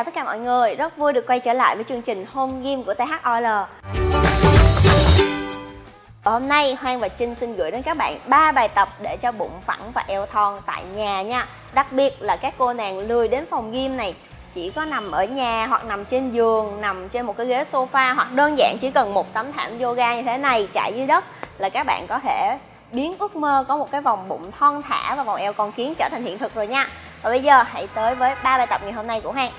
chào tất cả mọi người, rất vui được quay trở lại với chương trình Home Gym của THOL Và hôm nay Hoang và Trinh xin gửi đến các bạn ba bài tập để cho bụng phẳng và eo thon tại nhà nha. Đặc biệt là các cô nàng lười đến phòng gym này. Chỉ có nằm ở nhà hoặc nằm trên giường, nằm trên một cái ghế sofa hoặc đơn giản chỉ cần một tấm thảm yoga như thế này trải dưới đất là các bạn có thể biến ước mơ có một cái vòng bụng thon thả và vòng eo con kiến trở thành hiện thực rồi nha. Và bây giờ hãy tới với ba bài tập ngày hôm nay của hoang.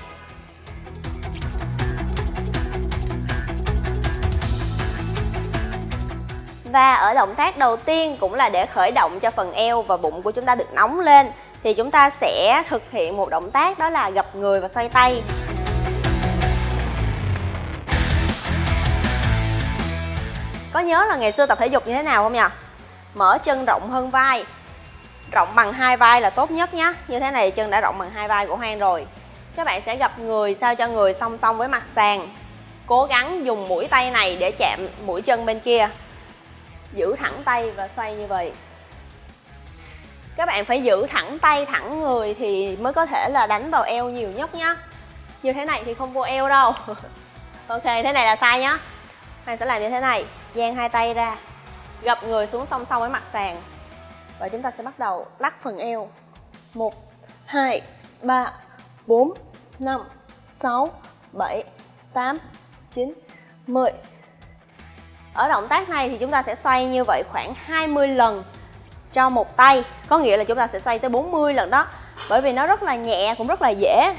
Và ở động tác đầu tiên cũng là để khởi động cho phần eo và bụng của chúng ta được nóng lên. Thì chúng ta sẽ thực hiện một động tác đó là gập người và xoay tay. Có nhớ là ngày xưa tập thể dục như thế nào không nhỉ? Mở chân rộng hơn vai. Rộng bằng hai vai là tốt nhất nhé Như thế này chân đã rộng bằng hai vai của Hoang rồi. Các bạn sẽ gập người sao cho người song song với mặt sàn. Cố gắng dùng mũi tay này để chạm mũi chân bên kia. Giữ thẳng tay và xoay như vậy. Các bạn phải giữ thẳng tay, thẳng người thì mới có thể là đánh vào eo nhiều nhất nhá. Như thế này thì không vô eo đâu. Ok, thế này là sai nhá. Bạn sẽ làm như thế này Dang hai tay ra Gập người xuống song song với mặt sàn. Và chúng ta sẽ bắt đầu lắc phần eo. 1, 2, 3, 4, 5, 6, 7, 8, 9, 10 ở động tác này thì chúng ta sẽ xoay như vậy khoảng 20 lần cho một tay. Có nghĩa là chúng ta sẽ xoay tới 40 lần đó. Bởi vì nó rất là nhẹ, cũng rất là dễ.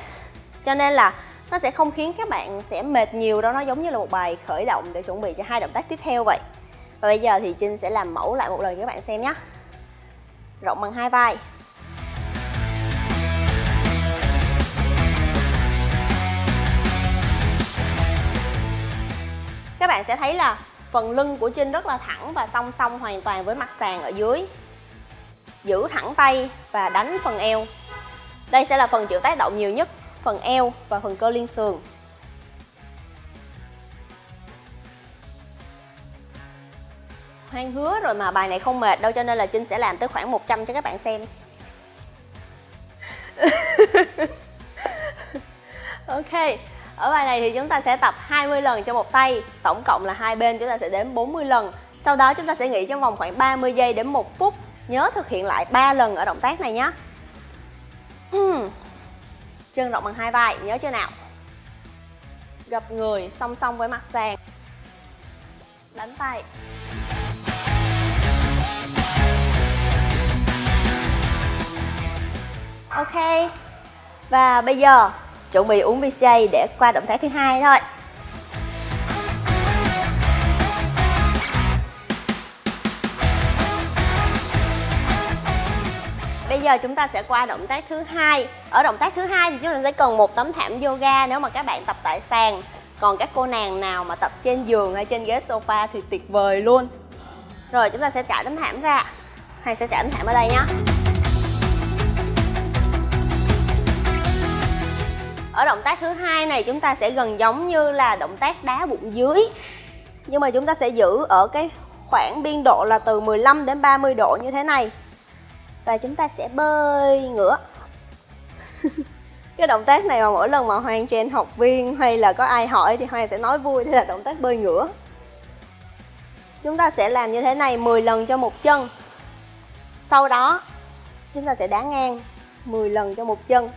Cho nên là nó sẽ không khiến các bạn sẽ mệt nhiều đâu. Nó giống như là một bài khởi động để chuẩn bị cho hai động tác tiếp theo vậy. Và bây giờ thì Trinh sẽ làm mẫu lại một lần cho các bạn xem nhé. Rộng bằng hai vai. Các bạn sẽ thấy là phần lưng của Trinh rất là thẳng và song song hoàn toàn với mặt sàn ở dưới. Giữ thẳng tay và đánh phần eo. Đây sẽ là phần chịu tác động nhiều nhất, phần eo và phần cơ liên sườn. Hoang hứa rồi mà bài này không mệt đâu, cho nên là Trinh sẽ làm tới khoảng 100 cho các bạn xem. Ok ở bài này thì chúng ta sẽ tập 20 lần cho một tay Tổng cộng là hai bên chúng ta sẽ đếm 40 lần. Sau đó chúng ta sẽ nghỉ trong vòng khoảng 30 giây đến 1 phút. Nhớ thực hiện lại 3 lần ở động tác này nhé. Hmm. Chân rộng bằng hai vai, nhớ chưa nào? Gập người song song với mặt sàn. Đánh tay. Ok. Và bây giờ chuẩn bị uống BCA để qua động thái thứ hai thôi Bây giờ chúng ta sẽ qua động tác thứ hai. Ở động tác thứ hai thì chúng ta sẽ cần một tấm thảm yoga nếu mà các bạn tập tại sàn. Còn các cô nàng nào mà tập trên giường hay trên ghế sofa thì tuyệt vời luôn. Rồi, chúng ta sẽ trải tấm thảm ra. Hay sẽ trải tấm thảm ở đây nhé. Ở động tác thứ hai này chúng ta sẽ gần giống như là động tác đá bụng dưới. Nhưng mà chúng ta sẽ giữ ở cái khoảng biên độ là từ 15 đến 30 độ như thế này. Và chúng ta sẽ bơi ngửa. Cái động tác này mà mỗi lần mà Hoàng trên học viên hay là có ai hỏi thì Hoàng sẽ nói vui, đây là động tác bơi ngửa. Chúng ta sẽ làm như thế này 10 lần cho một chân. Sau đó, chúng ta sẽ đá ngang 10 lần cho một chân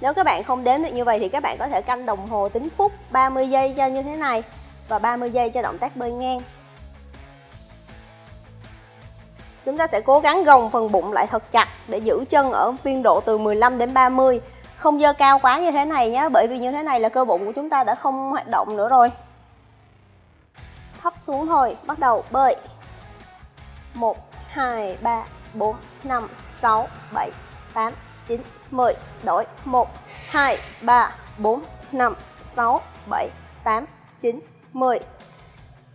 nếu các bạn không đếm được như vậy thì các bạn có thể canh đồng hồ tính phút 30 giây cho như thế này và 30 giây cho động tác bơi ngang. Chúng ta sẽ cố gắng gồng phần bụng lại thật chặt để giữ chân ở biên độ từ 15 đến 30. Không dơ cao quá như thế này nhé, bởi vì như thế này là cơ bụng của chúng ta đã không hoạt động nữa rồi. Thấp xuống thôi, bắt đầu bơi. 1, 2, 3, 4, 5, 6, 7, 8, 9, 10 Đổi 1, 2, 3, 4, 5, 6, 7, 8, 9, 10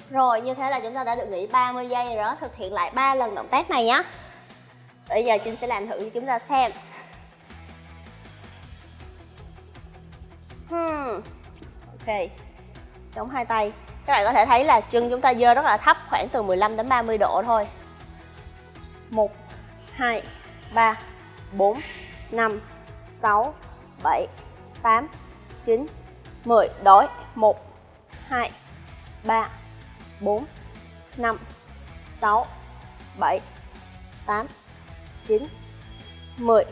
Rồi như thế là chúng ta đã được nghỉ 30 giây rồi đó. Thực hiện lại 3 lần động tác này nhé Bây giờ Trinh sẽ làm thử cho chúng ta xem. Hmm. Ok. Chống hai tay. Các bạn có thể thấy là chân chúng ta dơ rất là thấp Khoảng từ 15 đến 30 độ thôi. 1, 2, 3, 4, 5, 6, 7, 8, 9 10 Đói. 1 2 3 4 5 6 7 8 9 10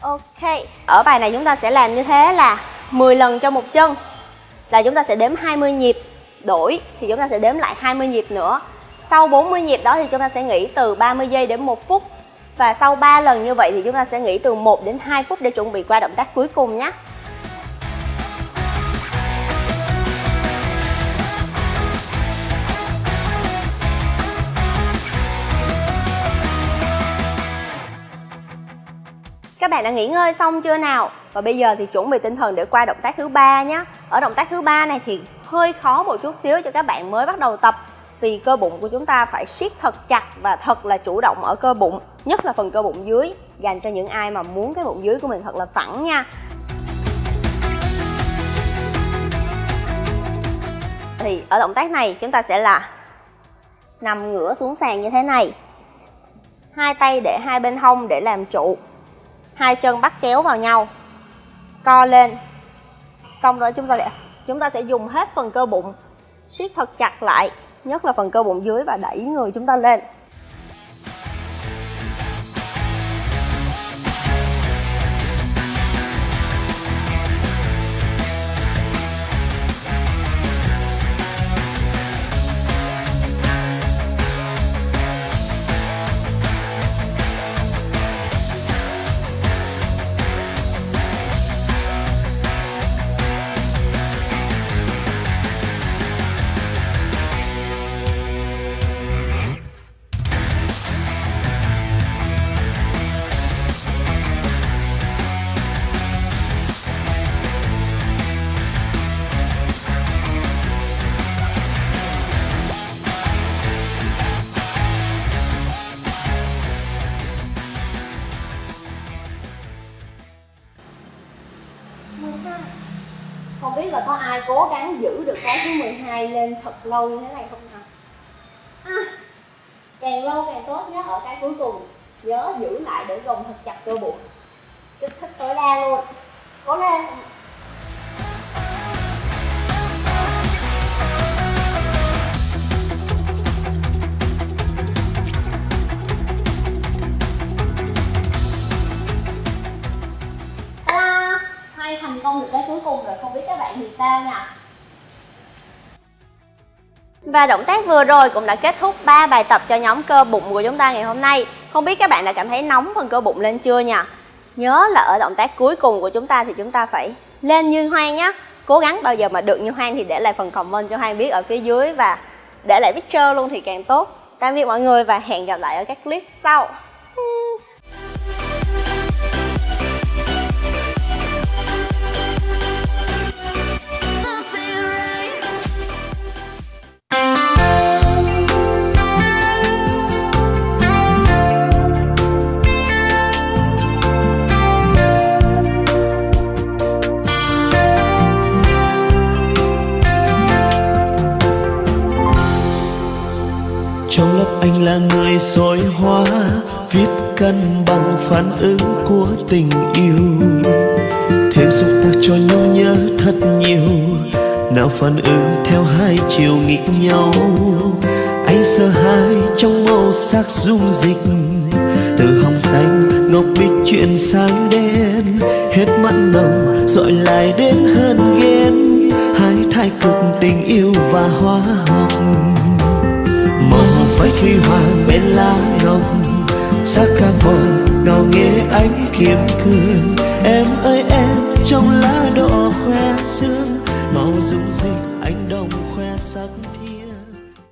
Ok Ở bài này chúng ta sẽ làm như thế là 10 lần cho một chân. Là chúng ta sẽ đếm 20 nhịp Đổi thì chúng ta sẽ đếm lại 20 nhịp nữa. Sau 40 nhịp đó thì chúng ta sẽ nghỉ từ 30 giây đến 1 phút. Và sau 3 lần như vậy thì chúng ta sẽ nghỉ từ 1 đến 2 phút để chuẩn bị qua động tác cuối cùng nhé Các bạn đã nghỉ ngơi xong chưa nào? Và bây giờ thì chuẩn bị tinh thần để qua động tác thứ ba nhé. Ở động tác thứ ba này thì hơi khó một chút xíu cho các bạn mới bắt đầu tập vì cơ bụng của chúng ta phải siết thật chặt và thật là chủ động ở cơ bụng, nhất là phần cơ bụng dưới, dành cho những ai mà muốn cái bụng dưới của mình thật là phẳng nha. Thì ở động tác này chúng ta sẽ là nằm ngửa xuống sàn như thế này. Hai tay để hai bên hông để làm trụ hai chân bắt chéo vào nhau co lên xong rồi chúng ta sẽ, chúng ta sẽ dùng hết phần cơ bụng, siết thật chặt lại, nhất là phần cơ bụng dưới và đẩy người chúng ta lên Không biết là có ai cố gắng giữ được cái thứ 12 lên thật lâu như thế này không nào? À, càng lâu càng tốt nhé ở cái cuối cùng. Nhớ giữ lại để gồng thật chặt cơ bụng. Kích thích tối đa luôn. Cố lên. Nha và động tác vừa rồi cũng đã kết thúc 3 bài tập cho nhóm cơ bụng của chúng ta ngày hôm nay. Không biết các bạn đã cảm thấy nóng phần cơ bụng lên chưa nha Nhớ là ở động tác cuối cùng của chúng ta thì chúng ta phải lên như hoang nhé. Cố gắng bao giờ mà được như hoang thì để lại phần comment cho hoang biết ở phía dưới Và để lại picture luôn thì càng tốt. Tạm biệt mọi người và hẹn gặp lại ở các clip sau. Anh là người soi hóa, viết cân bằng phản ứng của tình yêu. Thêm xúc tác cho nhau nhớ thật nhiều, nào phản ứng theo hai chiều nghịch nhau. Anh sợ hai trong màu sắc dung dịch, từ hồng xanh ngọc bích chuyển sang đen. Hết mặn nồng, dọi lại đến hơn ghen, hai thái cực tình yêu và hóa học mộng phải khi hoàng bên lá ngọc sắc buồn ngào nghe ánh kiếm cương em ơi, em trong lá đỏ khoe sương, màu anh đau